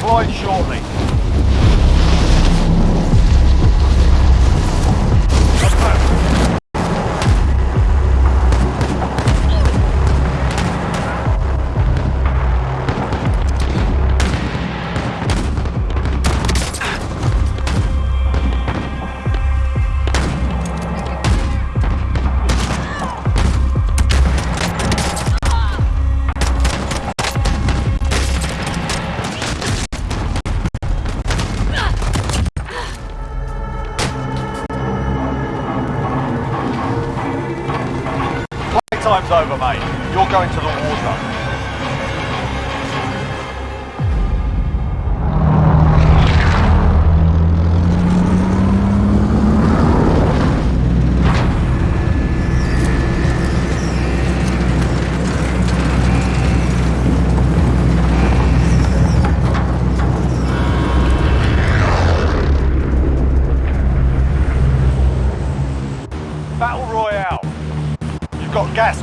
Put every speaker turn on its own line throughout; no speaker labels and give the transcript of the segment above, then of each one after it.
deployed shortly. Time's over, mate. You're going to the war zone.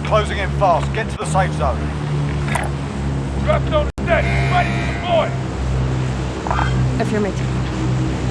Closing in fast. Get to the safe zone.
Dropping on the deck, ready to deploy.
Affirmative.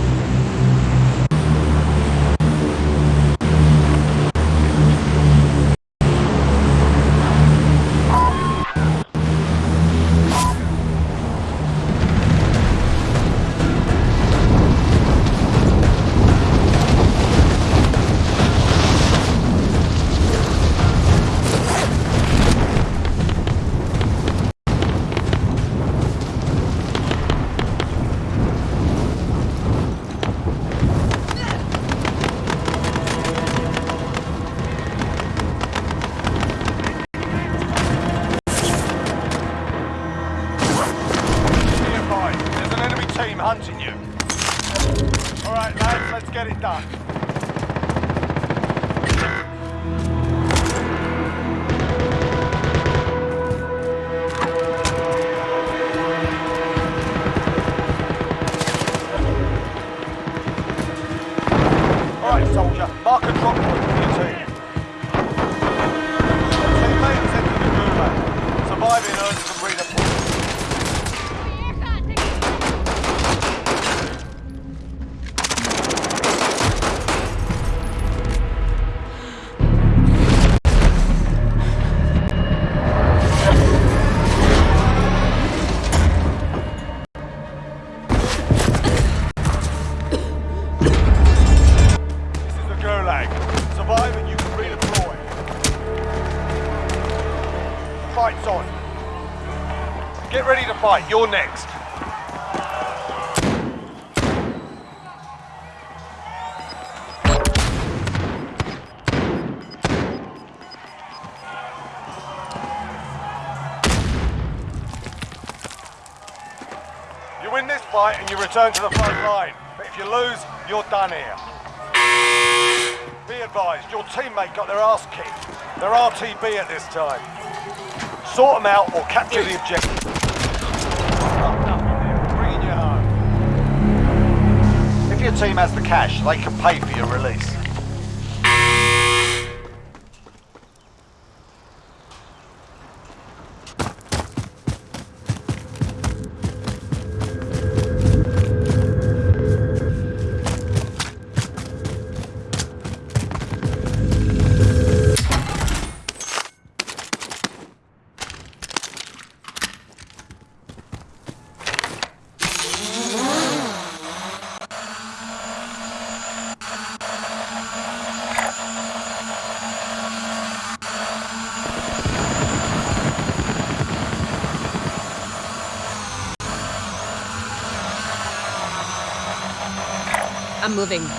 Fight. You're next. You win this fight and you return to the front line. But if you lose, you're done here. Be advised, your teammate got their ass kicked. They're RTB at this time. Sort them out or capture the objective. Your team has the cash, they can pay for your release.
I'm moving.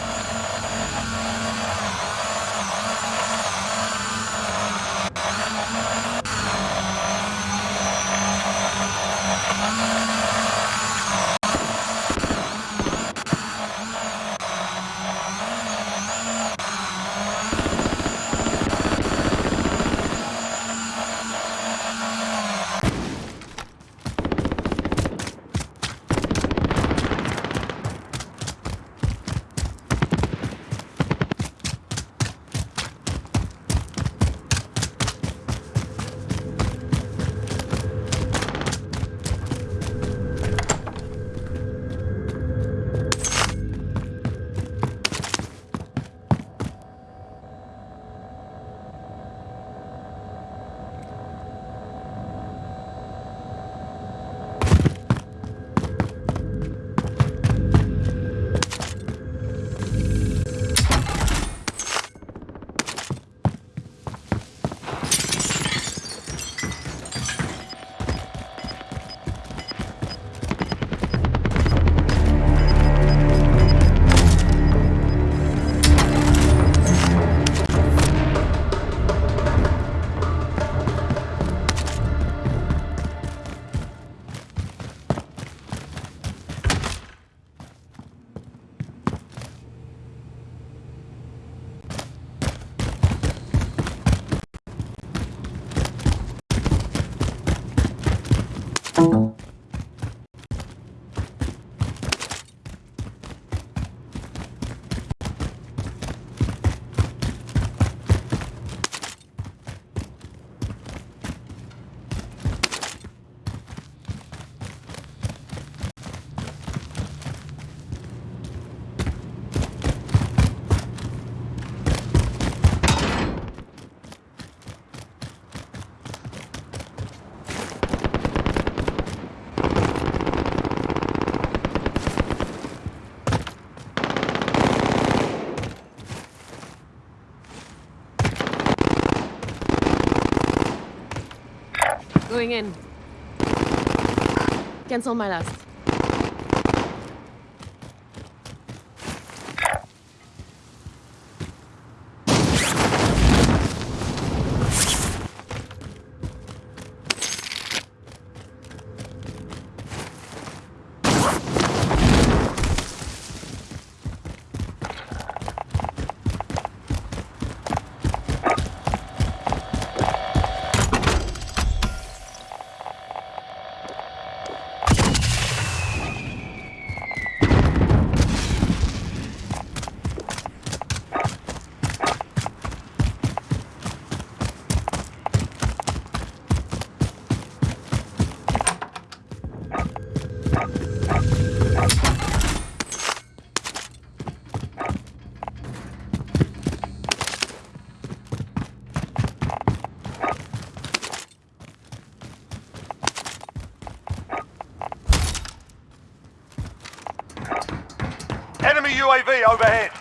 Going in. Cancel my last.
UAV overhead.